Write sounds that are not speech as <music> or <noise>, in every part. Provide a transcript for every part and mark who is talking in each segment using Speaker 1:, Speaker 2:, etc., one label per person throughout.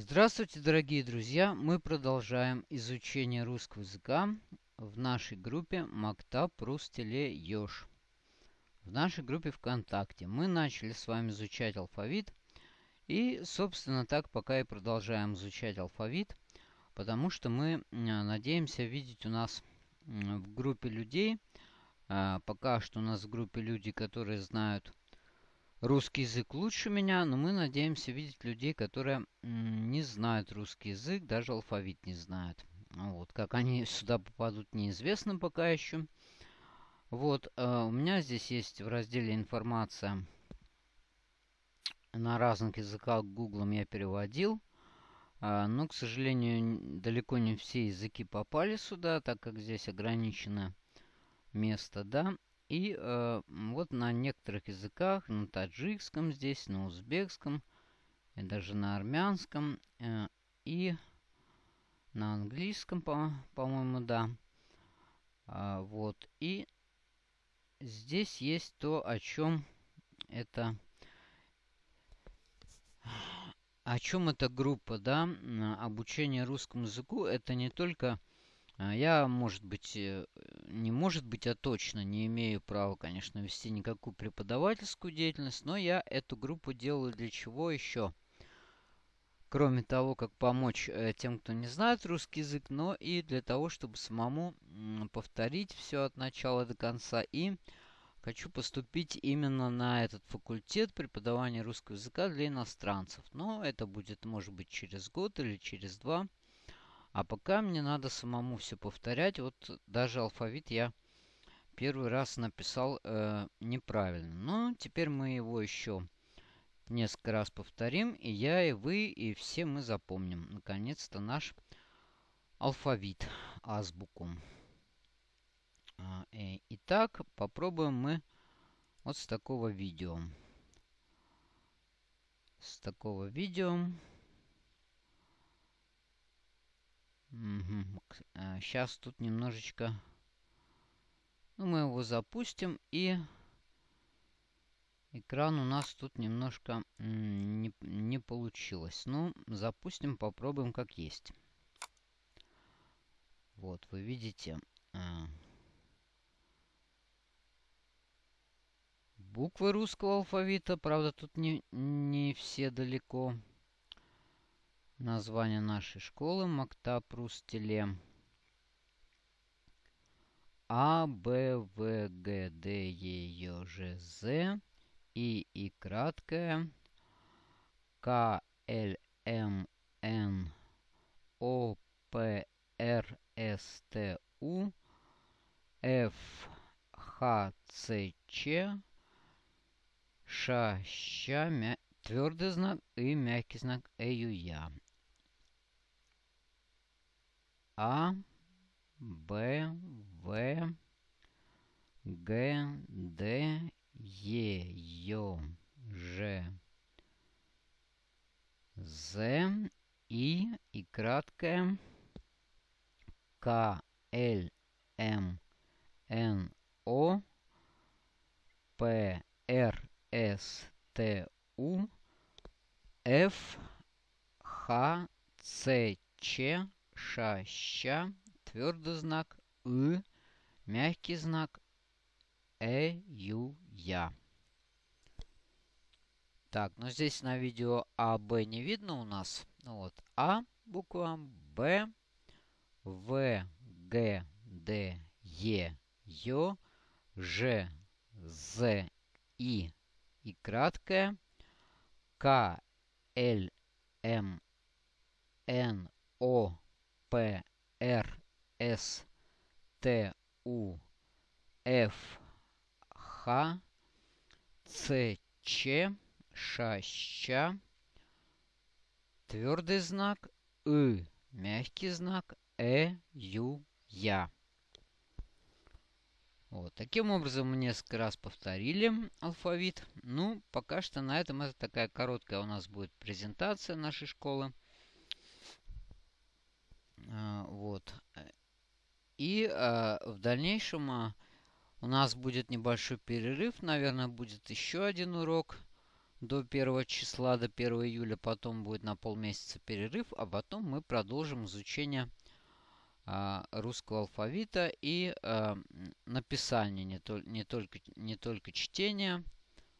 Speaker 1: Здравствуйте, дорогие друзья! Мы продолжаем изучение русского языка в нашей группе Мактаб Рустеле Ёж. В нашей группе ВКонтакте мы начали с вами изучать алфавит. И, собственно, так пока и продолжаем изучать алфавит, потому что мы надеемся видеть у нас в группе людей, а, пока что у нас в группе люди, которые знают русский язык лучше меня, но мы надеемся видеть людей, которые не знают русский язык, даже алфавит не знают. Вот, как они <laughs> сюда попадут, неизвестно пока еще. Вот, э, у меня здесь есть в разделе информация на разных языках гуглом я переводил. Э, но, к сожалению, далеко не все языки попали сюда, так как здесь ограничено место, да. И э, вот на некоторых языках, на таджикском здесь, на узбекском, и даже на армянском, э, и на английском, по-моему, по да. А, вот, и здесь есть то, о чем это... О чем эта группа, да, обучение русскому языку, это не только я, может быть, э, не может быть, а точно не имею права, конечно, вести никакую преподавательскую деятельность, но я эту группу делаю для чего еще? Кроме того, как помочь э, тем, кто не знает русский язык, но и для того, чтобы самому повторить все от начала до конца. И хочу поступить именно на этот факультет преподавания русского языка для иностранцев. Но это будет, может быть, через год или через два. А пока мне надо самому все повторять. Вот даже алфавит я первый раз написал э, неправильно. Но теперь мы его еще несколько раз повторим. И я, и вы, и все мы запомним. Наконец-то наш алфавит, азбуку. А, э, итак, попробуем мы вот с такого видео. С такого видео. Сейчас тут немножечко... Ну, мы его запустим и... Экран у нас тут немножко не, не получилось. Ну, запустим, попробуем как есть. Вот, вы видите... А, буквы русского алфавита. Правда, тут не, не все далеко название нашей школы Мактаб Рустеле. А, Б, В, Г, Д, Е, Ё, Ж, З, И, И краткое, К, Л, М, Н, О, П, Р, С, Т, У, Ф, Х, Ц, Ч, Ш, Щ, мя... твердый знак и мягкий знак Э, Ю, Я. А, Б, В, Г, Д, Е, Ё, Ж, З, И и краткое К, Л, М, Н, О, П, Р, С, Т, У, Ф, Х, Ц, Ч, ша, ща, твердый знак «ы», мягкий знак «э», «ю», «я». Так, ну здесь на видео А, Б не видно у нас. Ну вот, А буква, Б, В, Г, Д, Е, Ё, Ж, З, И и краткое, К, Л, М, Н, О, П, Р, С, Т, У, Ф, Х, Ц, Ч, Ш, Щ, твердый знак, И, мягкий знак, Э, Ю, Я. Вот, таким образом мы несколько раз повторили алфавит. Ну, пока что на этом это такая короткая у нас будет презентация нашей школы. А, вот. И а, в дальнейшем а, у нас будет небольшой перерыв. Наверное, будет еще один урок. до 1 числа, до 1 июля. Потом будет на полмесяца перерыв, а потом мы продолжим изучение русского алфавита и а, написание, не, то, не, только, не только чтение,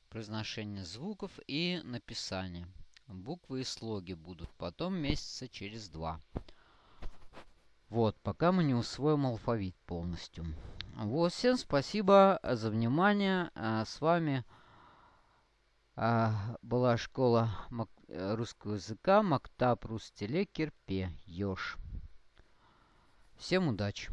Speaker 1: произношение звуков и написание. Буквы и слоги будут потом месяца через два. Вот, пока мы не усвоим алфавит полностью. Вот, всем спасибо за внимание. А, с вами а, была школа э, русского языка Мактаб Рустеле Кирпе Ёж. Всем удачи!